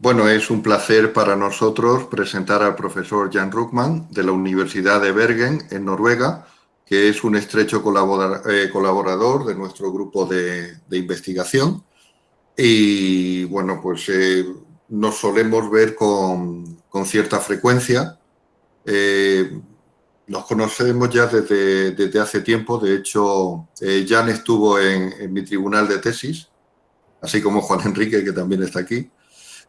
Bueno, es un placer para nosotros presentar al profesor Jan Ruckman de la Universidad de Bergen, en Noruega, que es un estrecho eh, colaborador de nuestro grupo de, investigación. Y bueno, pues eh, nos solemos ver con, cierta frecuencia. Eh, nos conocemos ya desde, hace tiempo. De hecho, Jan estuvo en, en mi tribunal de tesis, así como Juan Enrique, que también está aquí.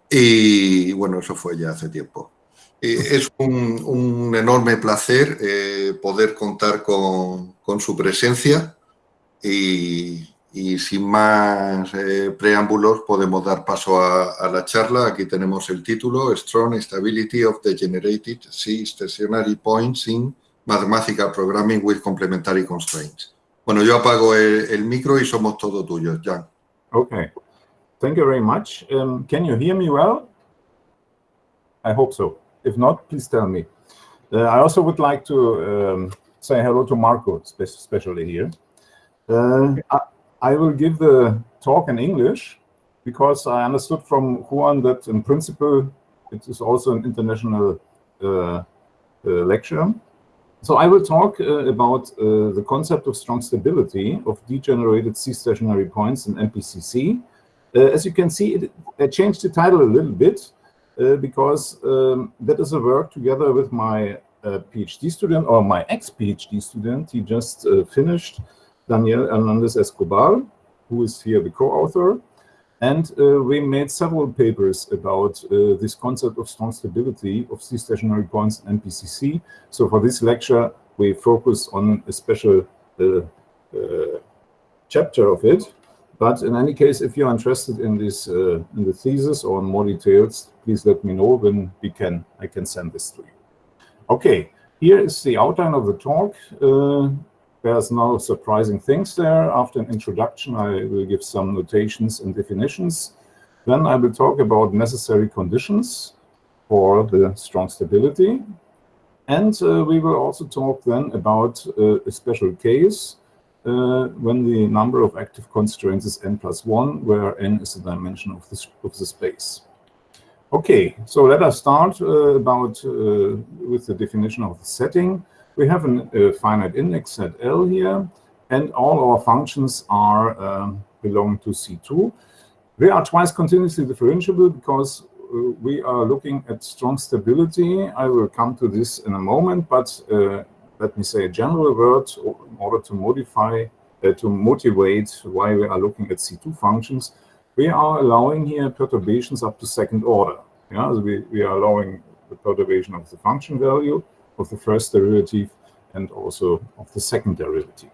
Y bueno, eso fue ya hace tiempo. es un, enorme placer eh, poder contar con, su presencia y, sin más eh, preámbulos podemos dar paso a, la charla. Aquí tenemos el título, Strong Stability of the Generated C-Stationary Points in Mathematical Programming with Complementary Constraints. Bueno, yo apago el, el micro y somos todos tuyos, Jan. Okay. Thank you very much. Um, can you hear me well? I hope so. If not, please tell me. Uh, I also would like to um, say hello to Marco, especially here. Uh, I, I, will give the talk in English because I understood from Juan that in principle it is also an international uh, uh lecture. So I will talk uh, about uh, the concept of strong stability of degenerated C-stationary points in MPCC as you can see, it, I changed the title a little bit uh, because um, that is a work together with my uh, PhD student or my ex-PhD student. He just finished, Daniel Hernandez Escobar, who is here the co-author. And uh, we made several papers about uh, this concept of strong stability of C-stationary points in MPCC. So for this lecture, we focus on a special uh, chapter of it. But in any case, if you're interested in this uh, in the thesis or in more details, please let me know when we can I can send this to you. Okay, here is the outline of the talk. Uh, there's no surprising things there. After an introduction, I will give some notations and definitions. Then I will talk about necessary conditions for the strong stability. And uh, we will also talk then about uh, a special case uh, when the number of active constraints is n plus 1, where n is the dimension of the, of the space. Okay, so let us start uh, about uh, with the definition of the setting. We have a finite index set L here, and all our functions are um, belong to C2. They are twice continuously differentiable because uh, we are looking at strong stability. I will come to this in a moment, but uh, let me say, a general word in order to modify, uh, to motivate why we are looking at C2 functions. We are allowing here perturbations up to second order. Yeah, so we, we are allowing the perturbation of the function value of the first derivative and also of the second derivative.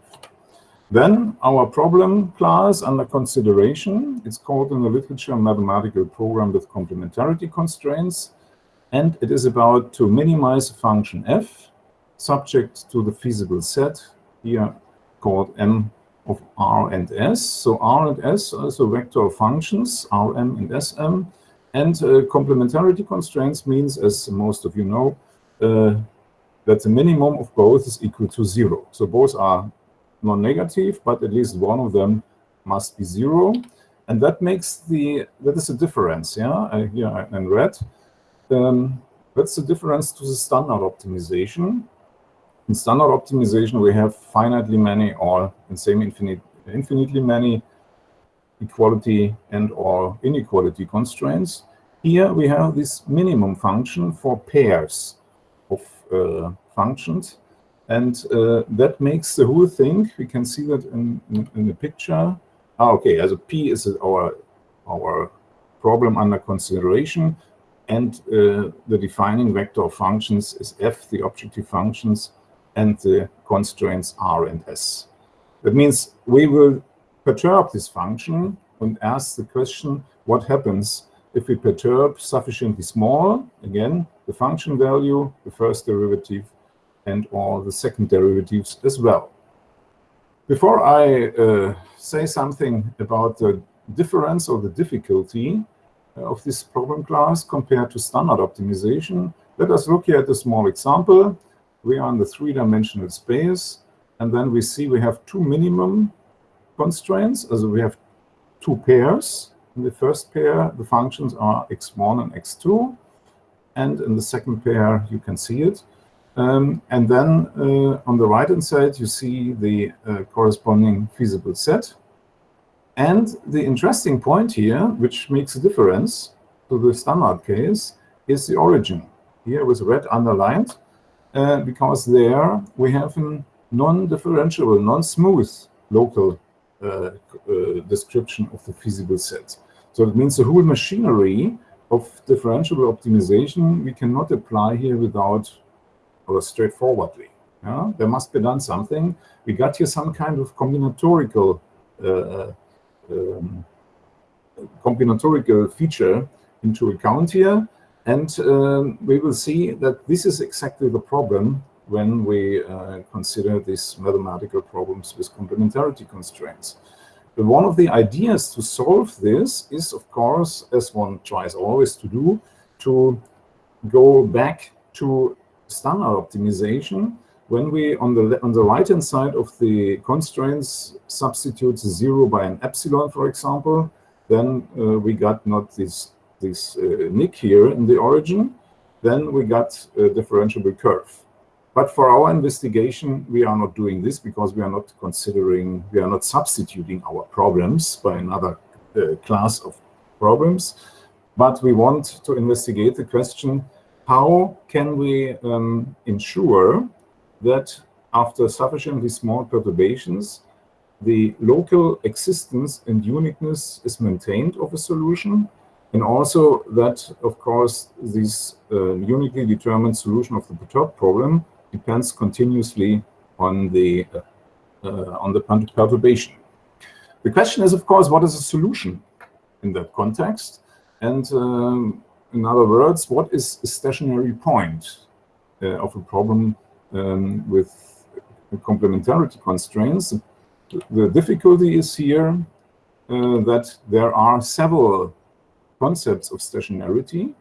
Then our problem class under consideration, it's called in the literature mathematical program with complementarity constraints. And it is about to minimize a function f subject to the feasible set here called M of R and S. So R and S are also vector functions, Rm and Sm. And uh, complementarity constraints means, as most of you know, uh, that the minimum of both is equal to zero. So both are non-negative, but at least one of them must be zero. And that makes the, that is a difference, yeah, uh, here in red. Um, that's the difference to the standard optimization. In standard optimization, we have finitely many or in same infinite, infinitely many equality and or inequality constraints. Here we have this minimum function for pairs of uh, functions. And uh, that makes the whole thing, we can see that in, in, in the picture. Ah, okay, as a P is our, our problem under consideration. And uh, the defining vector of functions is F, the objective functions, and the constraints R and S. That means we will perturb this function and ask the question, what happens if we perturb sufficiently small, again, the function value, the first derivative, and all the second derivatives as well. Before I uh, say something about the difference or the difficulty of this problem class compared to standard optimization, let us look here at a small example we are in the three-dimensional space, and then we see we have two minimum constraints, as we have two pairs, In the first pair, the functions are x1 and x2. And in the second pair, you can see it. Um, and then uh, on the right-hand side, you see the uh, corresponding feasible set. And the interesting point here, which makes a difference to the standard case, is the origin. Here with red underlined, uh, because there we have a non-differentiable, non-smooth local uh, uh, description of the feasible set. So it means the whole machinery of differentiable optimization we cannot apply here without or straightforwardly. Yeah? There must be done something. We got here some kind of combinatorial uh, um, combinatorial feature into account here. And um, we will see that this is exactly the problem when we uh, consider these mathematical problems with complementarity constraints. But one of the ideas to solve this is, of course, as one tries always to do, to go back to standard optimization when we on the on the right hand side of the constraints substitute zero by an epsilon for example then uh, we got not this this uh, nick here in the origin then we got a differentiable curve. But for our investigation we are not doing this because we are not considering we are not substituting our problems by another uh, class of problems. But we want to investigate the question how can we um, ensure that after sufficiently small perturbations, the local existence and uniqueness is maintained of a solution, and also that, of course, this uh, uniquely determined solution of the perturbed problem depends continuously on the uh, uh, on the perturbation. The question is, of course, what is a solution in that context? And um, in other words, what is a stationary point uh, of a problem um, with complementarity constraints? The difficulty is here uh, that there are several concepts of stationarity,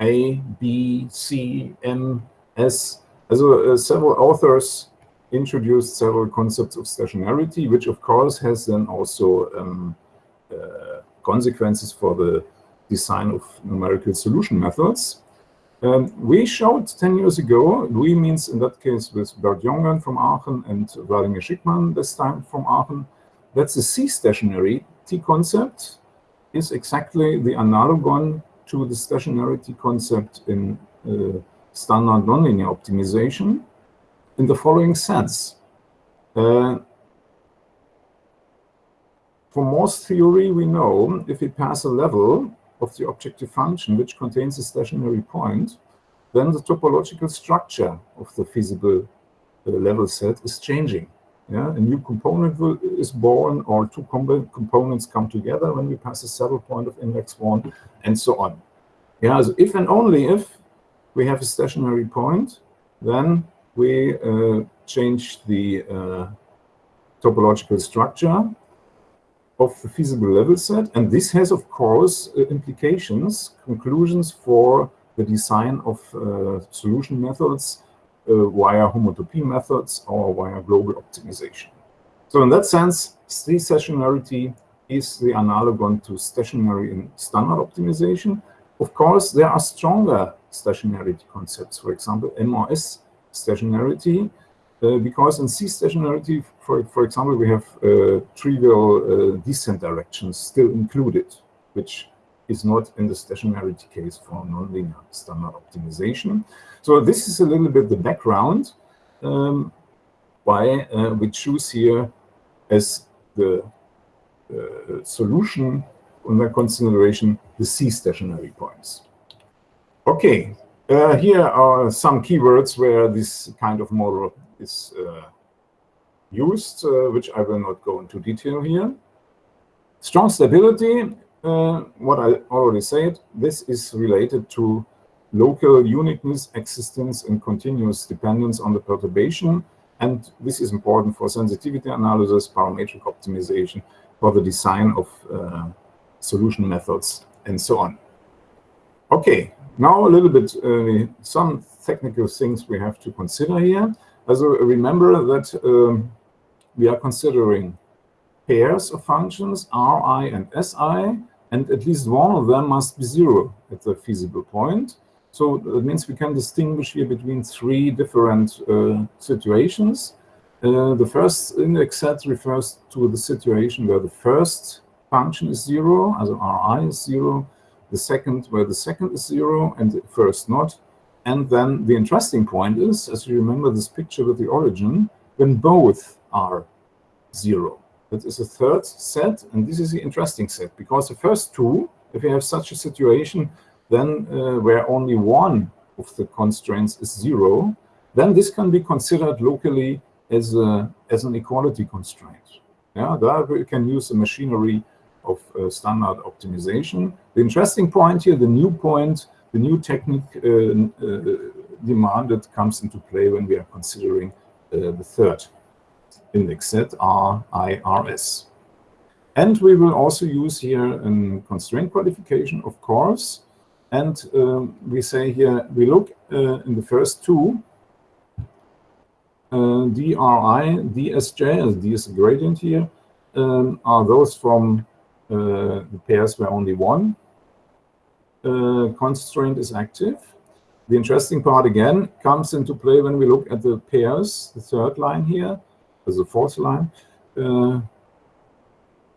A, B, C, M, S. Also, uh, several authors introduced several concepts of stationarity, which of course has then also um, uh, consequences for the design of numerical solution methods. Um, we showed 10 years ago, we means in that case with Bert Jongen from Aachen and Vladimir Shikhman this time from Aachen, that the C-stationarity concept is exactly the analogon to the stationarity concept in uh, standard nonlinear optimization in the following sense. Uh, for Morse theory, we know if we pass a level of the objective function, which contains a stationary point, then the topological structure of the feasible uh, level set is changing. Yeah, a new component will, is born, or two components come together when we pass a saddle point of index one, and so on. Yeah, so if and only if we have a stationary point, then we uh, change the uh, topological structure of the feasible level set. And this has, of course, uh, implications, conclusions for the design of uh, solution methods via homotopy methods or via global optimization. So in that sense, C stationarity is the analogon to stationary in standard optimization. Of course, there are stronger stationarity concepts. For example, MRS stationarity, uh, because in C stationarity, for, for example, we have uh, trivial uh, descent directions still included, which is not in the stationarity case for nonlinear standard optimization. So this is a little bit the background um, why uh, we choose here as the uh, solution under consideration the C stationary points. Okay, uh, here are some keywords where this kind of model is uh, used, uh, which I will not go into detail here. Strong stability, uh, what I already said, this is related to local uniqueness, existence, and continuous dependence on the perturbation. And this is important for sensitivity analysis, parametric optimization, for the design of uh, solution methods, and so on. Okay, now a little bit, uh, some technical things we have to consider here. Also remember that um, we are considering pairs of functions, Ri and Si, and at least one of them must be zero at the feasible point. So that means we can distinguish here between three different uh, situations. Uh, the first index set refers to the situation where the first function is zero, as Ri is zero, the second where the second is zero and the first not. And then the interesting point is, as you remember this picture with the origin, when both are zero. That is a third set, and this is the interesting set, because the first two, if you have such a situation, then uh, where only one of the constraints is zero, then this can be considered locally as, a, as an equality constraint. Yeah, there we can use the machinery of uh, standard optimization. The interesting point here, the new point, the new technique uh, uh demanded comes into play when we are considering uh, the third index set, RIRS. And we will also use here a constraint qualification, of course, and um, we say here, we look uh, in the first two, uh, DRI, DSJ, as D is a gradient here, um, are those from uh, the pairs where only one uh, constraint is active. The interesting part, again, comes into play when we look at the pairs, the third line here, as the fourth line, uh,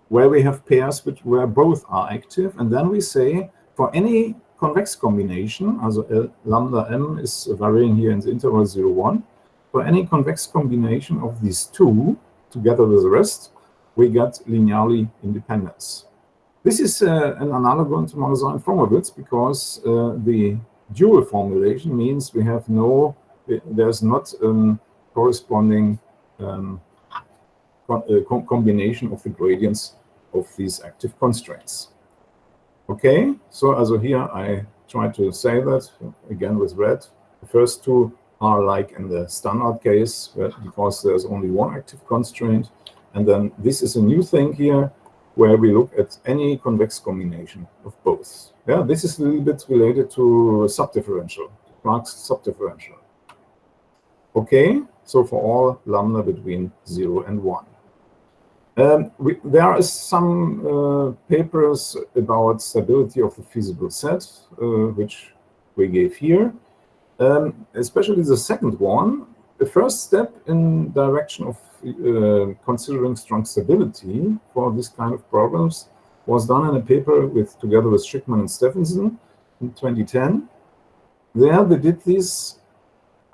where we have pairs which where both are active. And then we say, for any convex combination, also L, lambda m is varying here in the interval 0, 1. For any convex combination of these two, together with the rest, we get linearly independence. This is uh, an analogon to Mangasarian Fromovitz because uh, the dual formulation means we have no, there's not um, corresponding um, uh, combination of the gradients of these active constraints. Okay, so also here I try to say that again with red. The first two are like in the standard case because there's only one active constraint. And then this is a new thing here where we look at any convex combination of both. Yeah, this is a little bit related to subdifferential, Planck's subdifferential. Okay, so for all lambda between 0 and 1. Um, we, there are some uh, papers about stability of the feasible set, uh, which we gave here. Um, especially the second one, the first step in direction of uh, considering strong stability for this kind of problems was done in a paper with together with Shikhman and Stephenson in 2010. There they did this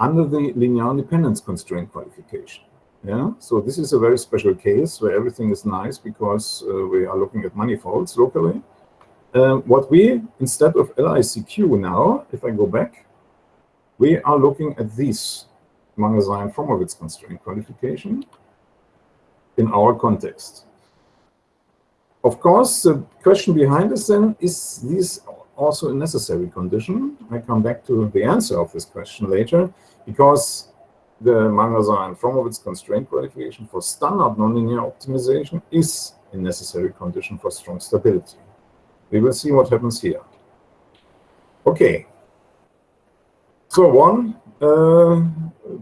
under the linear independence constraint qualification. Yeah, so this is a very special case where everything is nice because uh, we are looking at manifolds locally. Um, what we, instead of LICQ now, if I go back, we are looking at this Mangasarian-Fromovitz constraint qualification in our context. Of course, the question behind this then, is this also a necessary condition? I come back to the answer of this question later, because the Mangasarian-Fromovitz constraint qualification for standard nonlinear optimization is a necessary condition for strong stability. We will see what happens here. Okay. So one, uh,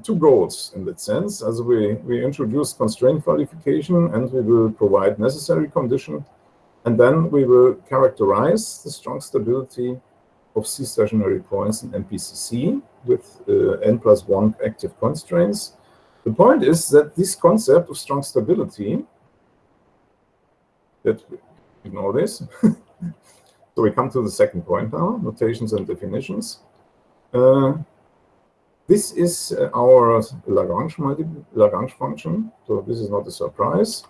two goals in that sense. As we, we introduce constraint qualification and we will provide necessary condition, and then we will characterize the strong stability of C stationary points in MPCC with uh, n plus 1 active constraints. The point is that this concept of strong stability, that ignore this. so we come to the second point now, notations and definitions. Uh, this is our Lagrange, Lagrange function, so this is not a surprise.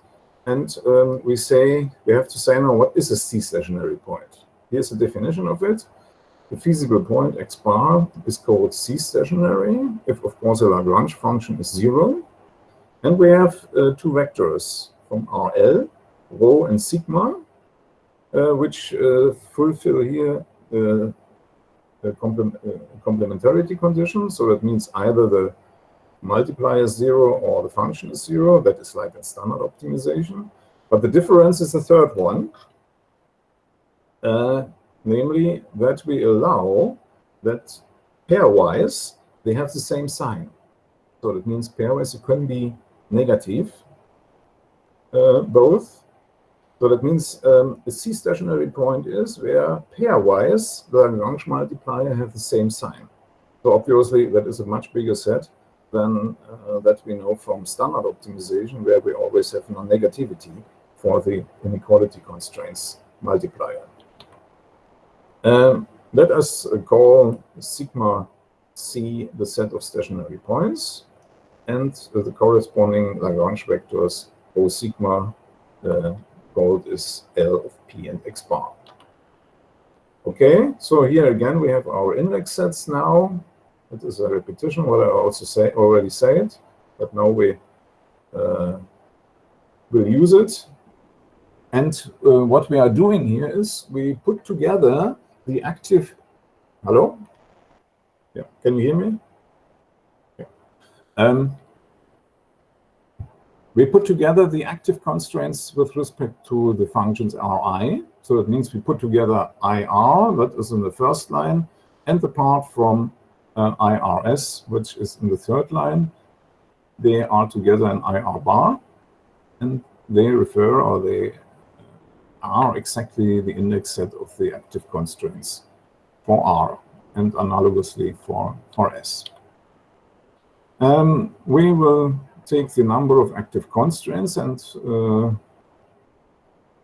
And um, we say, we have to say now, what is a C stationary point? Here's a definition of it. The feasible point x bar is called C stationary, if of course the Lagrange function is zero. And we have uh, two vectors from RL, rho and sigma, uh, which uh, fulfill here a uh, complementarity condition. So that means either the multiplier is zero or the function is zero. That is like a standard optimization. But the difference is the third one. Uh, namely that we allow that pairwise they have the same sign. So that means pairwise it can be negative. uh, both. So that means um, a C stationary point is where pairwise the Lagrange multiplier have the same sign. So obviously that is a much bigger set than uh, that we know from standard optimization, where we always have non-negativity for the inequality constraints multiplier. Um, let us call sigma c the set of stationary points and the corresponding Lagrange vectors O sigma uh, called is L of P and X bar. Okay, so here again we have our index sets now it is a repetition what I also say already said, but now we uh, will use it. And uh, what we are doing here is we put together the active. Hello? Yeah, can you hear me? Yeah. Um, we put together the active constraints with respect to the functions Ri. So it means we put together IR, that is in the first line, and the part from IRS, which is in the third line. They are together in IR bar, and they refer or they are exactly the index set of the active constraints for R and analogously for, for S. Um, we will take the number of active constraints and uh,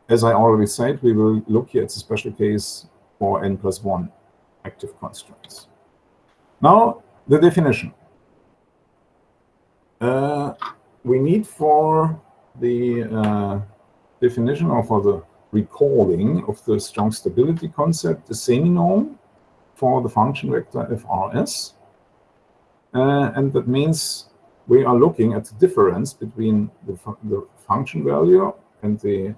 as I already said, we will look here at the special case for n plus 1 active constraints. Now, the definition. Uh, we need for the uh, definition or for the recalling of the strong stability concept the semi-norm for the function vector frs. Uh, and that means we are looking at the difference between the, fu the function value and the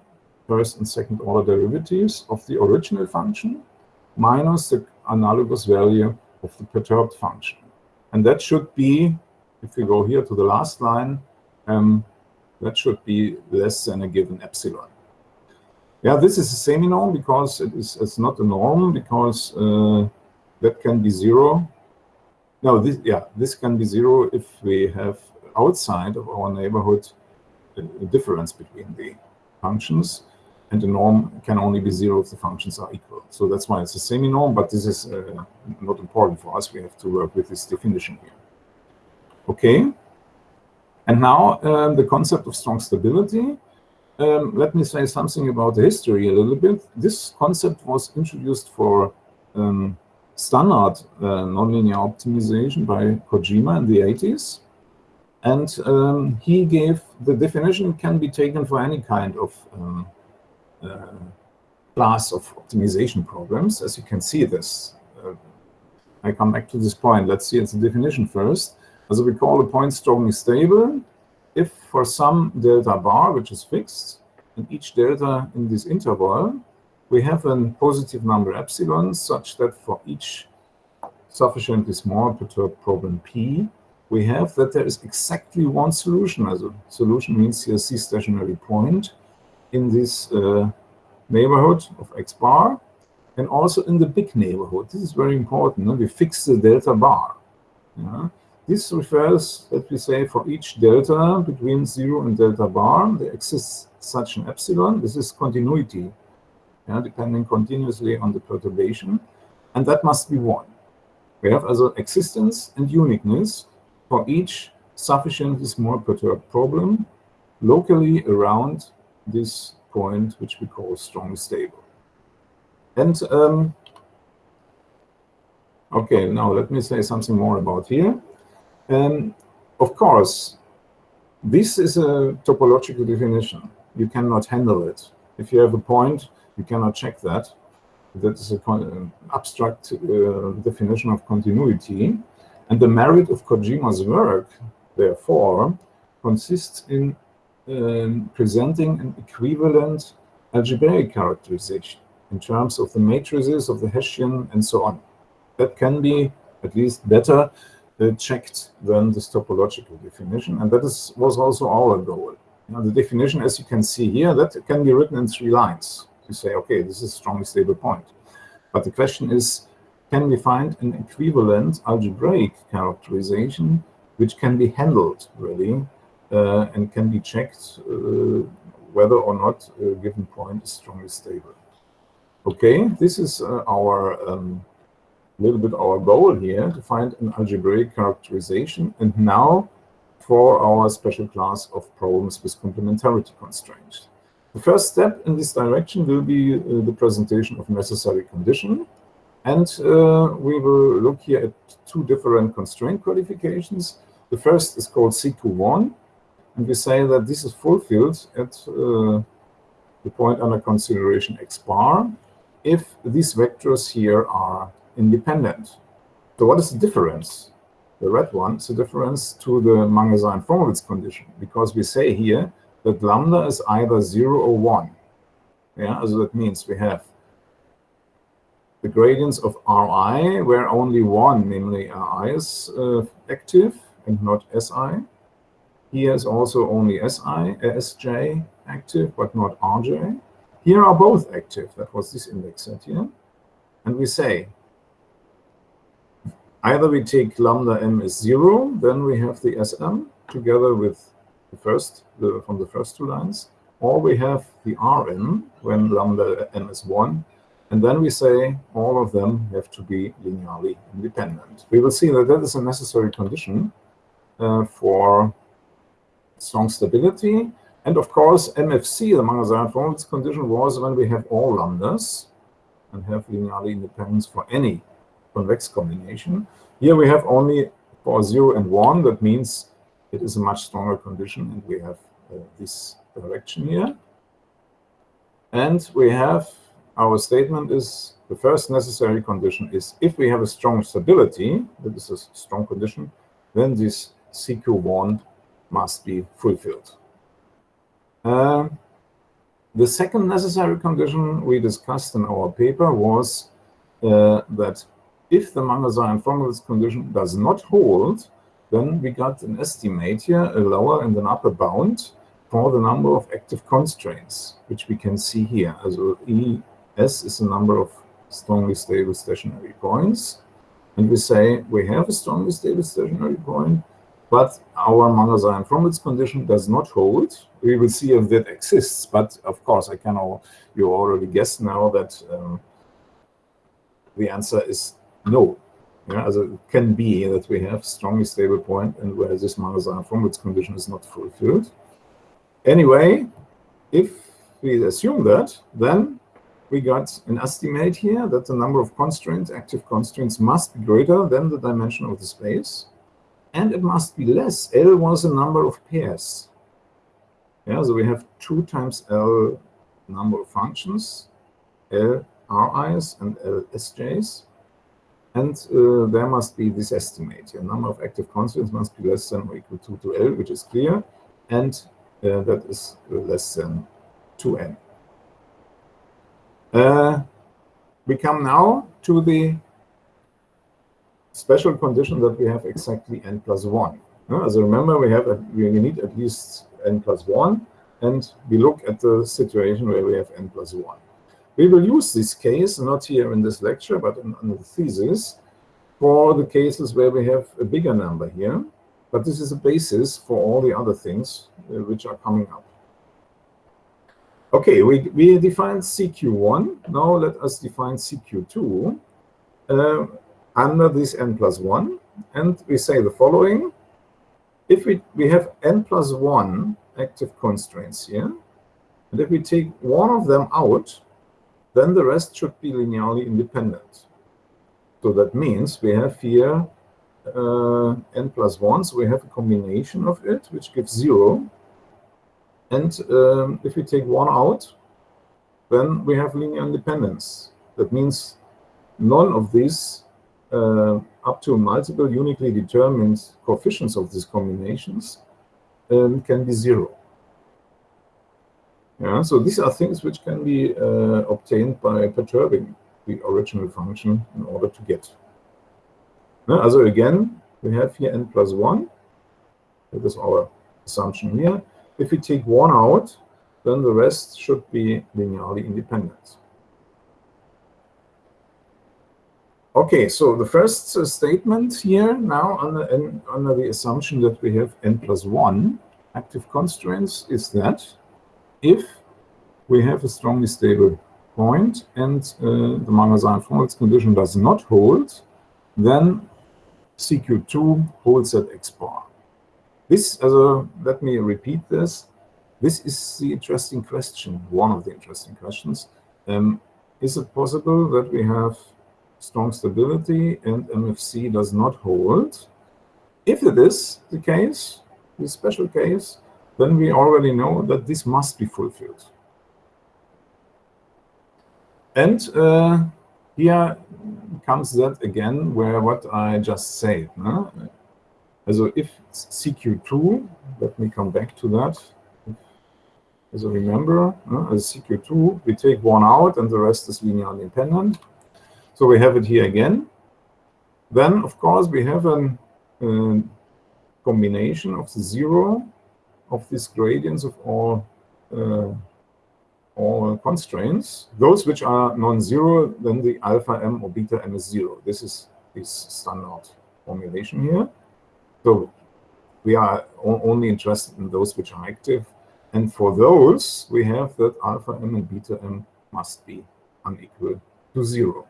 first and second order derivatives of the original function minus the analogous value of the perturbed function. And that should be, if we go here to the last line, um, that should be less than a given epsilon. Yeah, this is a semi-norm because it is it's not a norm because uh, that can be zero. No, this yeah, this can be zero if we have outside of our neighborhood a, a difference between the functions and the norm can only be zero if the functions are equal. So that's why it's a semi-norm, but this is uh, not important for us. We have to work with this definition here. Okay. And now um, the concept of strong stability. Um, let me say something about the history a little bit. This concept was introduced for um, standard uh, nonlinear optimization by Kojima in the 80s. And um, he gave the definition can be taken for any kind of um, class of optimization problems. As you can see this, uh, I come back to this point. Let's see its definition first. As we call a point strongly stable if for some delta bar, which is fixed, and each delta in this interval, we have a positive number epsilon such that for each sufficiently small perturbed problem P, we have that there is exactly one solution. As a solution means here C stationary point in this uh, neighborhood of x bar and also in the big neighborhood. This is very important. No? We fix the delta bar. Yeah? This refers that we say for each delta between 0 and delta bar, there exists such an epsilon. This is continuity, yeah, depending continuously on the perturbation. And that must be 1. We have also existence and uniqueness for each sufficiently small perturbed problem locally around this point, which we call strong stable. And um, okay, now let me say something more about here. Um, of course, this is a topological definition. You cannot handle it. If you have a point, you cannot check that. That is an abstract uh, definition of continuity. And the merit of Kojima's work, therefore, consists in um, presenting an equivalent algebraic characterization in terms of the matrices of the Hessian and so on. That can be at least better uh, checked than this topological definition. And that is, was also our goal. The definition, as you can see here, that can be written in three lines. You say, okay, this is a strongly stable point. But the question is, can we find an equivalent algebraic characterization which can be handled, really, and can be checked uh, whether or not a given point is strongly stable. Okay, this is uh, our um, little bit our goal here to find an algebraic characterization. And now for our special class of problems with complementarity constraints. The first step in this direction will be uh, the presentation of necessary condition. And uh, we will look here at two different constraint qualifications. The first is called CQ1, and we say that this is fulfilled at uh, the point under consideration x bar if these vectors here are independent. So what is the difference? The red one is the difference to the Mangasarian-Fromovitz condition, because we say here that lambda is either 0 or 1. Yeah, so that means we have the gradients of Ri, where only one, namely Ri, is uh, active and not Si. Here is also only Si, Sj active, but not Rj. Here are both active. That was this index set here. And we say either we take lambda m is 0, then we have the Sm together with the first the, from the first two lines, or we have the Rm when lambda m is 1, and then we say all of them have to be linearly independent. We will see that that is a necessary condition uh, for strong stability. And of course, MFC, the Mangasarian-Fromovitz condition, was when we have all lambdas and have linearly independence for any convex combination. Here we have only for 0 and 1. That means it is a much stronger condition, and we have uh, this direction here. And we have our statement is the first necessary condition is if we have a strong stability, that is a strong condition, then this CQ1 must be fulfilled. Uh, the second necessary condition we discussed in our paper was uh, that if the Mangasarian-Fromovitz condition does not hold, then we got an estimate here, a lower and an upper bound for the number of active constraints, which we can see here. Also ES is the number of strongly stable stationary points. And we say we have a strongly stable stationary point, but our Mangasarian-Fromovitz condition does not hold. We will see if that exists, but of course, I can all, you already guess now that um, the answer is no. Yeah, as it can be that we have strongly stable point and where this Mangasarian-Fromovitz condition is not fulfilled. Anyway, if we assume that, then we got an estimate here that the number of constraints, active constraints, must be greater than the dimension of the space, and it must be less. L was a number of pairs. Yeah, so we have 2 times L number of functions, L Ri's and L Sj's. And uh, there must be this estimate. The number of active constraints must be less than or equal to, to L, which is clear, and uh, that is less than 2n. Uh, we come now to the special condition that we have exactly n plus 1. Uh, as I remember, we have a, we need at least n plus 1, and we look at the situation where we have n plus 1. We will use this case, not here in this lecture, but in, in the thesis, for the cases where we have a bigger number here. But this is a basis for all the other things uh, which are coming up. Okay, we, we defined CQ1. Now let us define CQ2 uh, under this n plus 1. And we say the following. If we, we have n plus 1 active constraints here, and if we take one of them out, then the rest should be linearly independent. So that means we have here uh, n plus 1, so we have a combination of it, which gives 0. And um, if we take 1 out, then we have linear independence. That means none of these uh, up to multiple uniquely determined coefficients of these combinations um, can be 0. Yeah, so these are things which can be uh, obtained by perturbing the original function in order to get. Yeah, also again, we have here n plus 1. That is our assumption here. If we take 1 out, then the rest should be linearly independent. Okay, so the first uh, statement here now under, under the assumption that we have n plus 1 active constraints is that if we have a strongly stable point and uh, the Mangasarian-Fromovitz condition does not hold, then CQ2 holds at X bar. This, as a, let me repeat this, this is the interesting question, one of the interesting questions. Um, is it possible that we have strong stability and MFC does not hold? If it is the case, the special case, then we already know that this must be fulfilled. And uh, here comes that again, where what I just said. No? Also if CQ2, let me come back to that. As I remember, as CQ2, we take one out and the rest is linearly independent. So we have it here again. Then, of course, we have a combination of the zero of these gradients of all uh, all constraints. Those which are non-zero, then the alpha m or beta m is zero. This is this standard formulation here. So we are only interested in those which are active. And for those, we have that alpha m and beta m must be unequal to zero.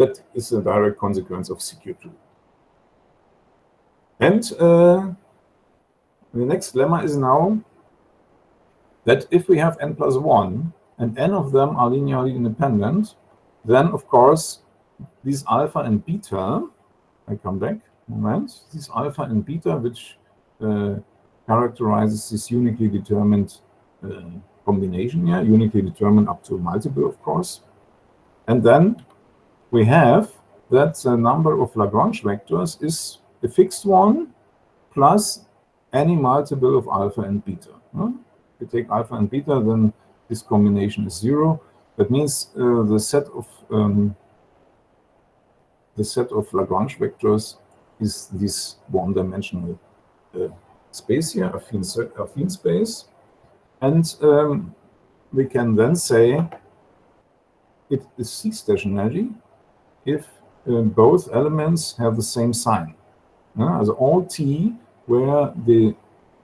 That is a direct consequence of CQ2. And uh, the next lemma is now that if we have n plus 1 and n of them are linearly independent, then of course these alpha and beta, I come back, moment, these alpha and beta, which uh, characterizes this uniquely determined uh, combination here, uniquely determined up to multiple, of course. And then we have that the number of Lagrange vectors is a fixed one plus any multiple of alpha and beta. If you take alpha and beta, then this combination is zero. That means uh, the set of um, the set of Lagrange vectors is this one-dimensional uh, space here, affine, affine space. And um, we can then say it is C-stationary if uh, both elements have the same sign. Uh, all t where the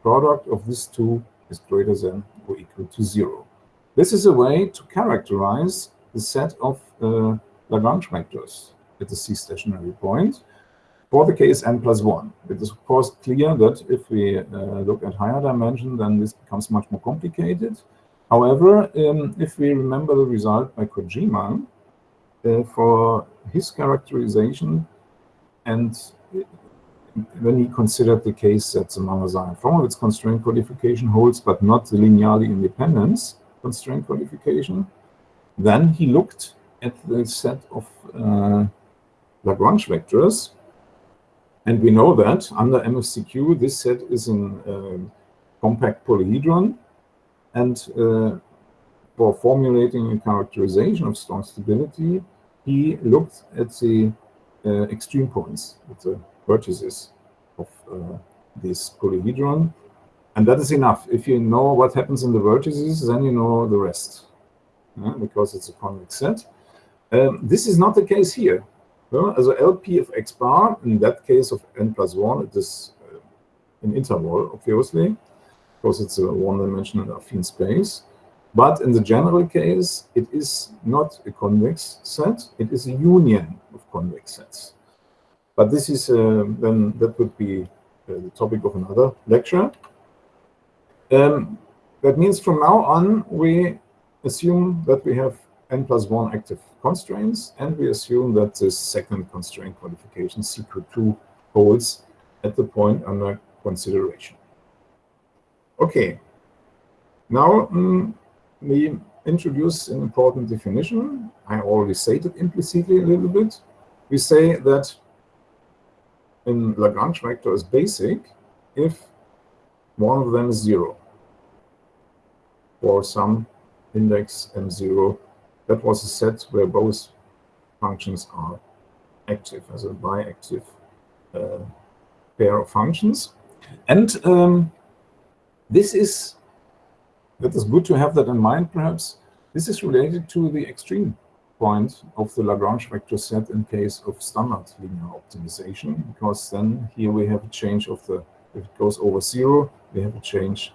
product of these two is greater than or equal to zero. This is a way to characterize the set of uh, Lagrange vectors at the C-stationary point for the case n plus 1. It is, of course, clear that if we uh, look at higher dimension, then this becomes much more complicated. However, um, if we remember the result by Kojima, uh, for his characterization and when he considered the case that the Mangasarian-Fromovitz constraint qualification holds, but not the linearly independence constraint qualification, then he looked at the set of uh, Lagrange vectors. And we know that under MFCQ, this set is in uh, compact polyhedron. And uh, for formulating a characterization of strong stability, he looked at the uh, extreme points, at the vertices of uh, this polyhedron. And that is enough. If you know what happens in the vertices, then you know the rest, because it's a convex set. Um, this is not the case here. So, as LP of x bar, in that case of n plus 1, it is uh, an interval, obviously, because it's a one-dimensional affine space. But in the general case, it is not a convex set, it is a union of convex sets. But this is, uh, then that would be uh, the topic of another lecture. Um, that means from now on, we assume that we have n plus 1 active constraints, and we assume that this second constraint qualification, CQ2, holds at the point under consideration. Okay, now um, we introduce an important definition. I already stated implicitly a little bit. We say that in Lagrange vector is basic if one of them is zero for some index m0. That was a set where both functions are active as a biactive uh, pair of functions. And um, this is that is good to have that in mind, perhaps. This is related to the extreme point of the Lagrange vector set in case of standard linear optimization, because then here we have a change of the, if it goes over zero, we have a change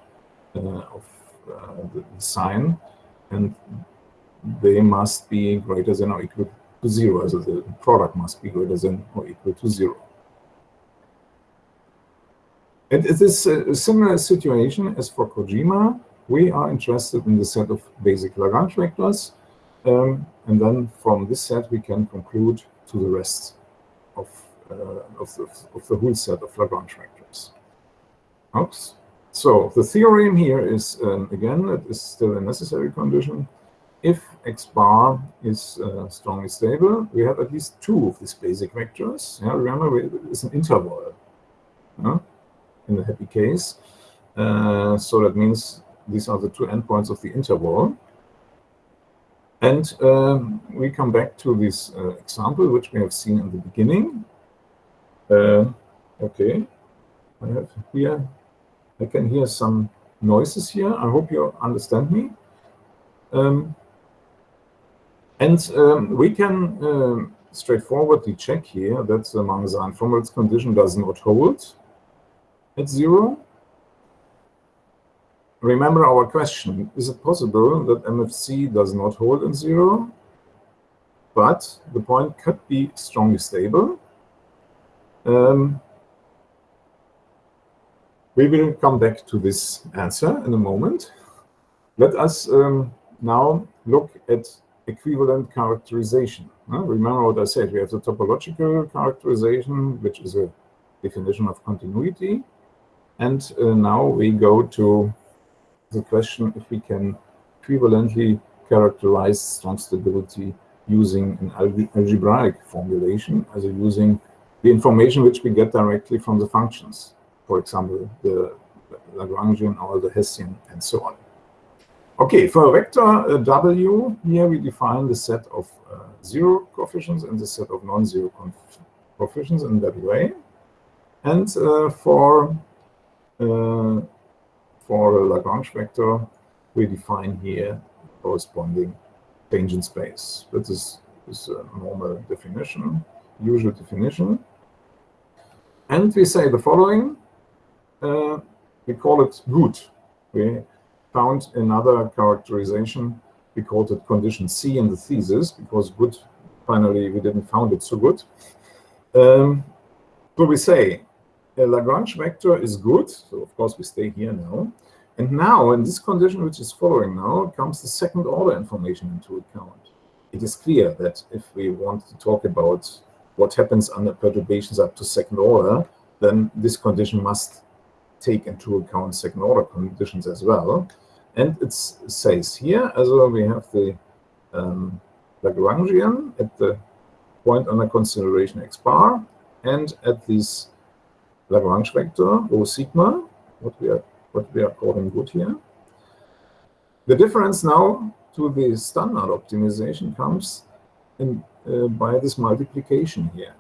uh, of uh, the sign, and they must be greater than or equal to zero. So the product must be greater than or equal to zero. And it is a similar situation as for Kojima. We are interested in the set of basic Lagrange vectors. Um, and then from this set, we can conclude to the rest of, uh, of, the, of the whole set of Lagrange vectors. Oops. So the theorem here is, um, again, it is still a necessary condition. If x bar is uh, strongly stable, we have at least two of these basic vectors. Yeah, remember, it's an interval yeah, in the happy case. Uh, so that means these are the two endpoints of the interval. And um, we come back to this uh, example, which we have seen in the beginning. Uh, okay, I have here I can hear some noises here. I hope you understand me. Um, and um, we can um, straightforwardly check here that the Mangasarian-Fromovitz condition does not hold at zero. Remember our question, is it possible that MFC does not hold in zero, but the point could be strongly stable? Um, we will come back to this answer in a moment. Let us um, now look at equivalent characterization. Uh, remember what I said, we have the topological characterization, which is a definition of continuity. And uh, now we go to the question if we can equivalently characterize strong stability using an algebraic formulation, as using the information which we get directly from the functions for example, the Lagrangian or the Hessian, and so on. Okay, for a vector uh, W, here we define the set of uh, zero coefficients and the set of non-zero coefficients in that way. And uh, for uh, for a Lagrange vector, we define here corresponding tangent space. That is, is a normal definition, usual definition. And we say the following, uh, we call it good. We found another characterization. We called it condition C in the thesis because good, finally, we didn't found it so good. Um, so we say a Lagrange vector is good. So of course we stay here now. And now in this condition, which is following now, comes the second order information into account. It is clear that if we want to talk about what happens under perturbations up to second order, then this condition must take into account second order conditions as well. And it says here, as well, we have the um, Lagrangian at the point under consideration x bar and at this Lagrange vector rho sigma, what we are what we are calling good here. The difference now to the standard optimization comes in, uh, by this multiplication here.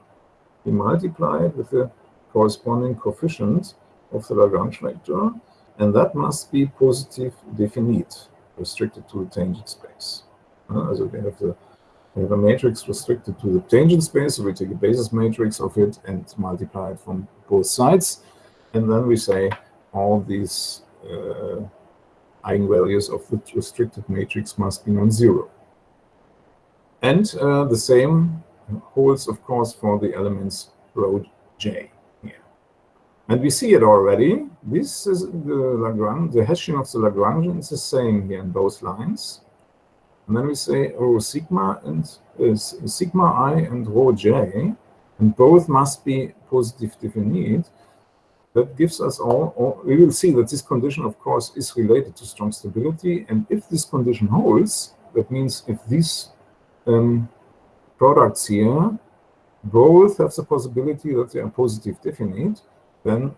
We multiply it with the corresponding coefficient of the Lagrange vector, and that must be positive definite, restricted to the tangent space. Uh, so we have, the, we have a matrix restricted to the tangent space, so we take a basis matrix of it and multiply it from both sides, and then we say all these uh, eigenvalues of the restricted matrix must be non-zero. And uh, the same holds, of course, for the elements rho j. Here. And we see it already. This is the Lagrange, the Hessian of the Lagrangian is the same here in both lines. And then we say rho sigma and uh, sigma i and rho j, and both must be positive definite. That gives us all, all, we will see that this condition, of course, is related to strong stability. And if this condition holds, that means if these um, products here both have the possibility that they are positive definite, then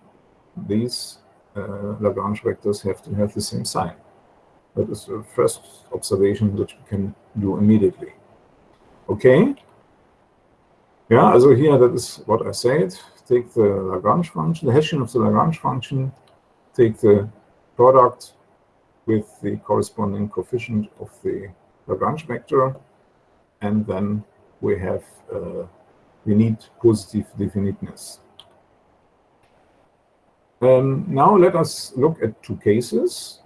these uh, Lagrange vectors have to have the same sign. That is the first observation which we can do immediately. Okay? Yeah, so here that is what I said. Take the Lagrange function, the Hessian of the Lagrange function, take the product with the corresponding coefficient of the Lagrange vector, and then we have uh, we need positive definiteness. Um, now let us look at two cases.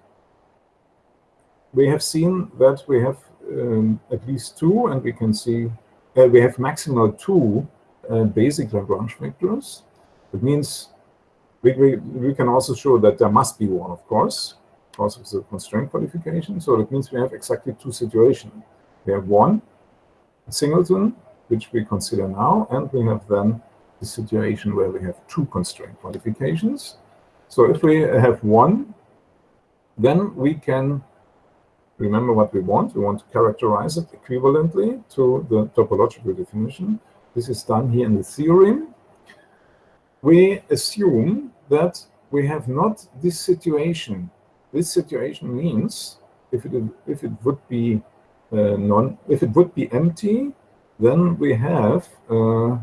we have seen that we have um, at least two, and we can see uh, we have maximal two uh, basic Lagrange vectors. It means we, we, we can also show that there must be one, of course, because of the constraint qualification. So that means we have exactly two situations. We have one singleton, which we consider now, and we have then the situation where we have two constraint qualifications. So if we have one, then we can remember what we want. We want to characterize it equivalently to the topological definition. This is done here in the theorem. We assume that we have not this situation. This situation means if it if it would be uh, non if it would be empty, then we have uh,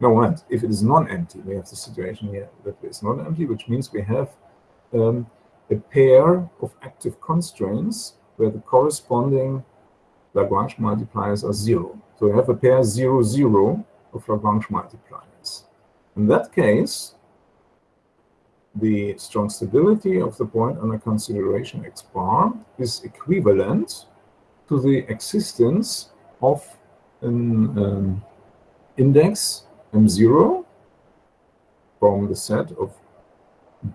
no what if it is non-empty. We have the situation here that it's non-empty, which means we have um, a pair of active constraints where the corresponding Lagrange multipliers are zero. So we have a pair zero zero of Lagrange multipliers. In that case, the strong stability of the point under consideration x bar is equivalent to the existence of an um, index m0 from the set of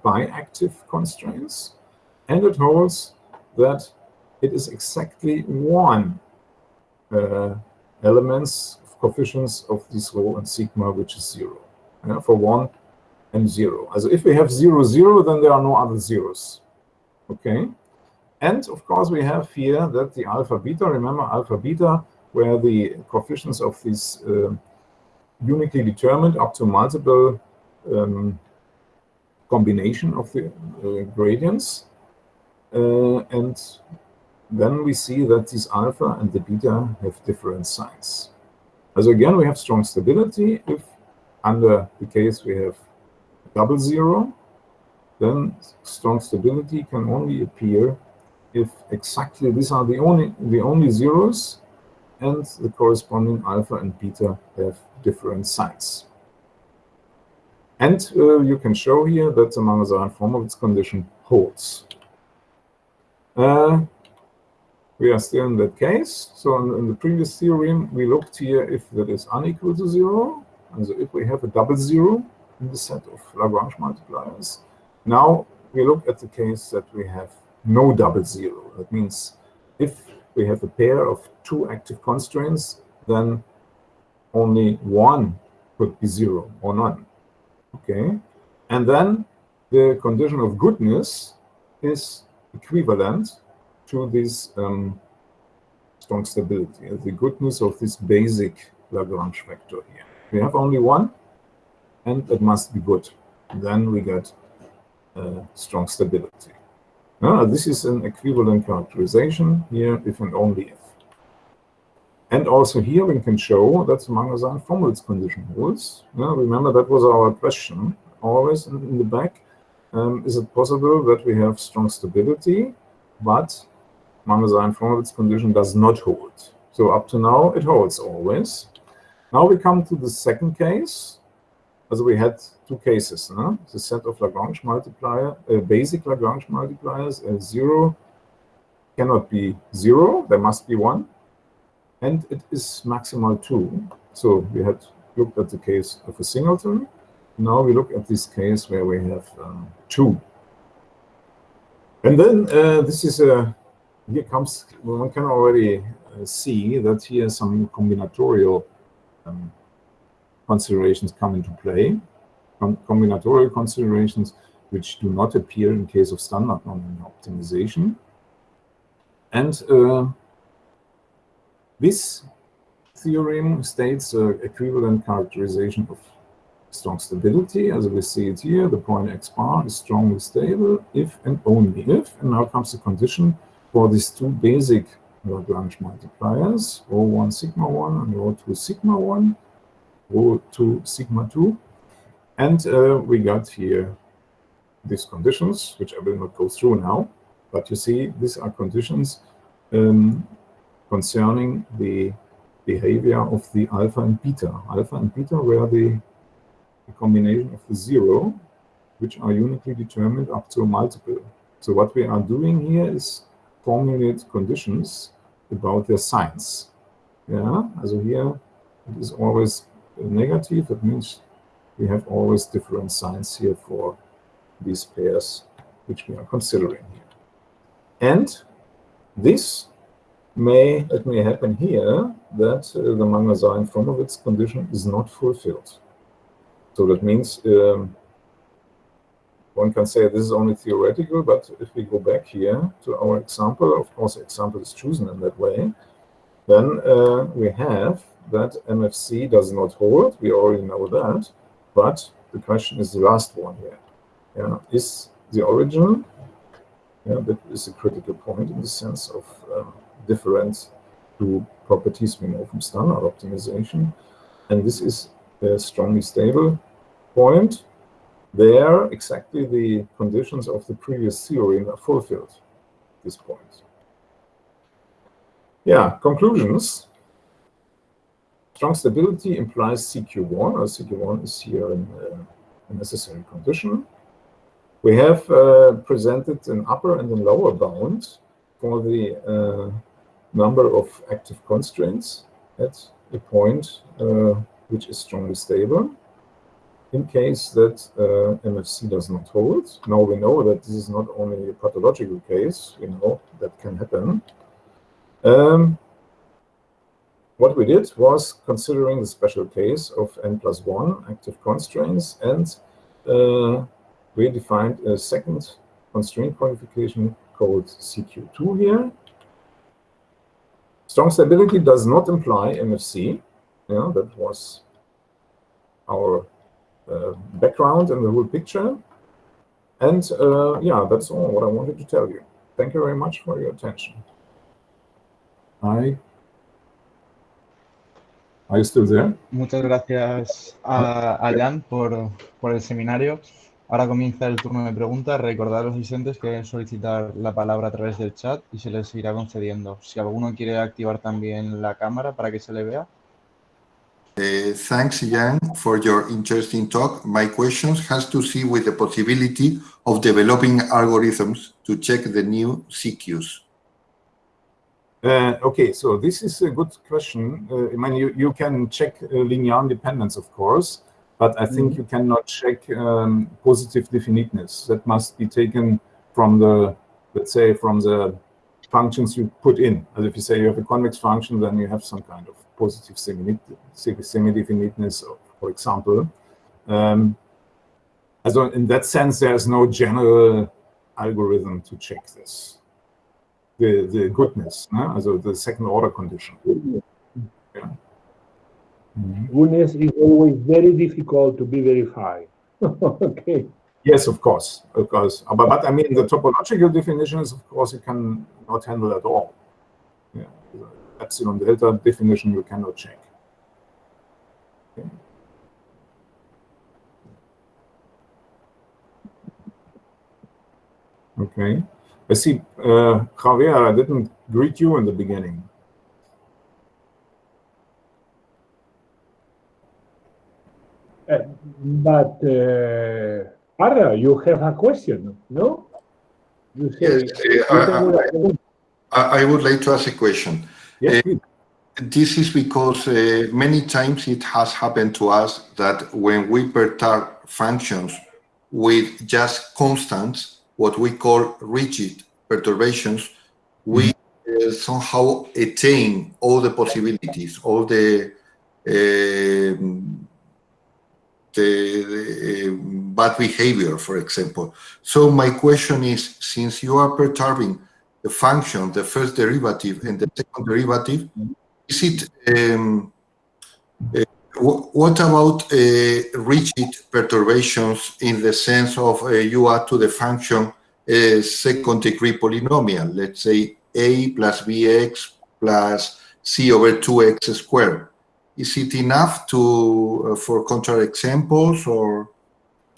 biactive constraints, and it holds that it is exactly one uh, elements of coefficients of this rho and sigma, which is zero. Yeah, for one and zero. So if we have zero, zero, then there are no other zeros. Okay. And of course, we have here that the alpha beta, remember alpha beta, where the coefficients of these uh, uniquely determined up to multiple um, combination of the uh, gradients. Uh, and then we see that these alpha and the beta have different signs. As again, we have strong stability. If under the case we have double zero, then strong stability can only appear if exactly these are the only the only zeros and the corresponding alpha and beta have different signs. And uh, you can show here that the Mangasarian-Fromovitz condition holds. Uh, we are still in that case. So in, in, the previous theorem, we looked here if that is unequal to zero. And so if we have a double zero in the set of Lagrange multipliers. Now we look at the case that we have no double zero. That means if we have a pair of two active constraints, then only one could be zero or none. Okay, and then the condition of goodness is equivalent to this um, strong stability, the goodness of this basic Lagrange vector here. We have only one, and it must be good. Then we get uh, strong stability. Now, this is an equivalent characterization here if and only if. And also here we can show that the Mangasarian-Fromovitz condition holds. Remember that was our question always in, in the back. Um, is it possible that we have strong stability, but Mangasarian-Fromovitz condition does not hold? So up to now, it holds always. Now we come to the second case. As we had two cases, no? the set of Lagrange multiplier, uh, basic Lagrange multipliers, uh, zero cannot be zero, there must be one and it is maximal 2. So we had looked at the case of a singleton. Now we look at this case where we have um, 2. And then uh, this is a, here comes, one can already uh, see that here some combinatorial um, considerations come into play. Com combinatorial considerations which do not appear in case of standard nonlinear optimization. And uh, this theorem states an equivalent characterization of strong stability. As we see it here, the point x bar is strongly stable if and only if. And now comes the condition for these two basic Lagrange multipliers, rho1 sigma 1 and rho2 sigma 1, rho2 sigma 2. And uh, we got here these conditions, which I will not go through now. But you see, these are conditions um, concerning the behavior of the alpha and beta. Alpha and beta were the, the combination of the zero, which are uniquely determined up to a multiple. So what we are doing here is formulate conditions about their signs. Yeah, so here it is always negative. That means we have always different signs here for these pairs which we are considering here. And this may it may happen here that uh, the Mangasarian-Fromovitz condition is not fulfilled. So that means um, one can say this is only theoretical, but if we go back here to our example, of course, example is chosen in that way, then uh, we have that MFC does not hold. We already know that, but the question is the last one here. Yeah, is the origin? Yeah, that is a critical point in the sense of um, different to properties we know from standard optimization. And this is a strongly stable point. There, exactly the conditions of the previous theorem are fulfilled, this point. Yeah, conclusions. Strong stability implies CQ1, or CQ1 is here in, uh, a necessary condition. We have uh, presented an upper and a lower bound for the uh, number of active constraints at a point uh, which is strongly stable. In case that uh, MFC does not hold, now we know that this is not only a pathological case, you know that can happen. Um, what we did was considering the special case of n plus 1 active constraints, and uh, we defined a second constraint qualification called CQ2 here, Strong stability does not imply MFC. Yeah, that was our uh, background and the whole picture. And uh, yeah, that's all what I wanted to tell you. Thank you very much for your attention. I Are you still there? Muchas gracias a, a Jan por, por el seminario. Ahora comienza el turno de preguntas. Recordad a los asistentes que deben solicitar la palabra a través del chat y se les irá concediendo. Si alguno quiere activar también la cámara para que se le vea. Uh, thanks, Jan, for your interesting talk. My question has to see with the possibility of developing algorithms to check the new CQs. Uh, okay, so this is a good question. Uh, I mean, you, you can check uh, linear independence, of course. But I think mm. you cannot check um, positive definiteness. That must be taken from the, let's say, from the functions you put in. As if you say you have a convex function, then you have some kind of positive semi-definiteness, for example. Um, so in that sense, there's no general algorithm to check this. The, the goodness, no? also the second order condition. Yeah. Mm-hmm. Goodness is always very difficult to be verified. okay. Yes, of course, of course. But, but I mean, the topological definitions, of course, you can not handle at all. Yeah. Epsilon delta definition you cannot check. Okay. okay. I see, uh, Javier, I didn't greet you in the beginning. Uh, but uh, Arra, you have a question, no? You say, yes, uh, I, I, would like to ask a question. Yes, this is because uh, many times it has happened to us that when we perturb functions with just constants, what we call rigid perturbations, we uh, somehow attain all the possibilities, all the um, bad behavior, for example. So my question is, since you are perturbing the function, the first derivative and the second derivative, is it, um, uh, what about uh, rigid perturbations in the sense of uh, you add to the function a second degree polynomial, let's say a plus bx plus c over 2x squared is it enough to uh, for counterexamples or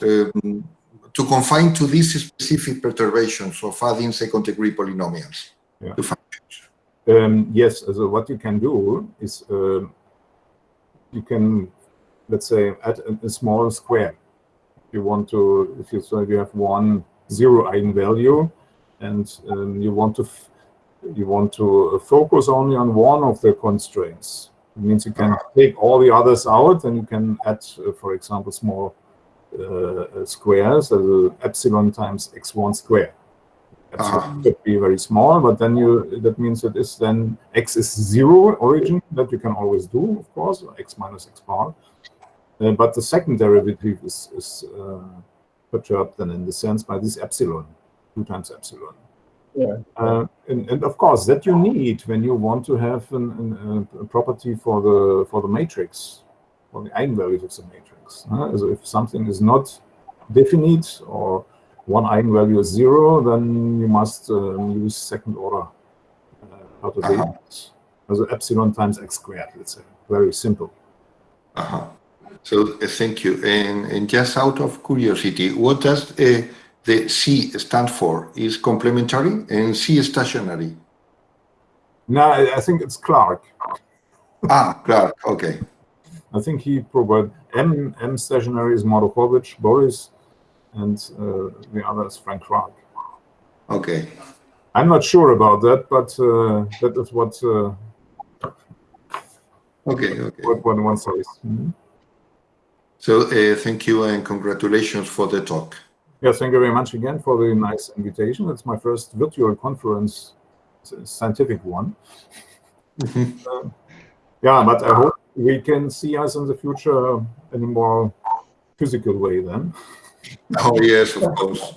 um, to confine to these specific perturbations of adding second degree polynomials yeah. to functions? Um, yes, so what you can do is uh, you can, let's say, add a, a, small square. If You want to, if you so you have one zero eigenvalue, and um, you want to you want to focus only on one of the constraints. It means you can take all the others out and you can add, uh, for example, small uh, squares, uh, epsilon times x1 square. Epsilon Ah. could be very small, but then you that means that is then x is zero origin that you can always do, of course, x minus x bar. Uh, but the second derivative is, is uh, perturbed then in the sense by this epsilon, two times epsilon. Yeah. Uh, and, and of course, that you need when you want to have an, an, a property for the for the matrix, for the eigenvalues of the matrix. Uh, so if something is not definite or one eigenvalue is zero, then you must um, use second order uh, perturbations. Also epsilon times x squared, let's say. Very simple. Uh-huh. So uh, thank you. And, and just out of curiosity, what does uh, the C stand for? Is complementary and C stationary? No, I, think it's Clarke. Ah, Clarke. Okay. I think he provided M M stationary is Mordukhovich, Boris, and uh, the other is Frank Clarke. Okay. I'm not sure about that, but uh, that is what uh, Okay. Okay. what what one says. Mhm. So uh, thank you and congratulations for the talk. Yes, thank you very much again for the nice invitation. It's my first virtual conference, scientific one. Uh, yeah, but I hope we can see us in the future in a more physical way then. Oh yes, of course.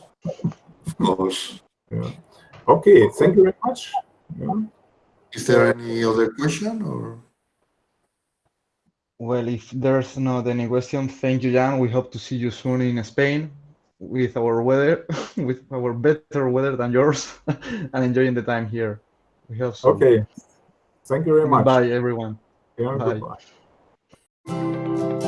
Of course. Yeah. Okay, thank you very much. Yeah. Is there any other question or? Well, if there's not any question, thank you, Jan. We hope to see you soon in Spain with our weather, with our better weather than yours, and enjoying the time here. We hope so. Okay. Thank you very much. Bye, everyone. Yeah, Bye. goodbye.